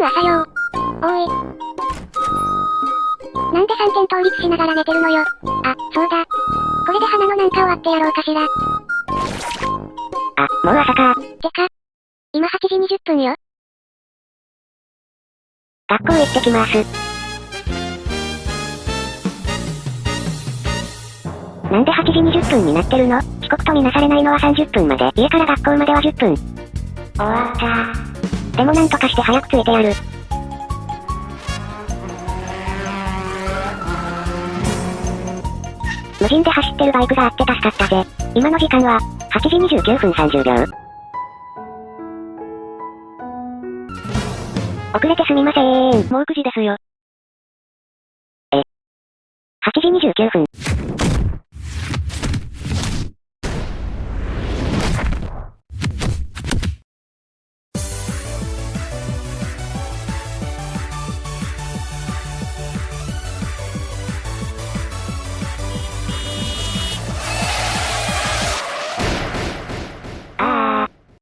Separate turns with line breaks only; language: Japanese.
およ。おい。なんで三点倒立しながら寝てるのよ。あ、そうだ。これで花のなんか終わってやろうかしら。
あ、もう朝か。
てか。今8時20分よ。
学校行ってきます。なんで8時20分になってるの？遅刻と見なされないのは30分まで。家から学校までは10分。終わった。でもなんとかして早く着いてやる。無人で走ってるバイクがあって助かったぜ。今の時間は、8時29分30秒。遅れてすみません。もう9時ですよ。え。8時29分。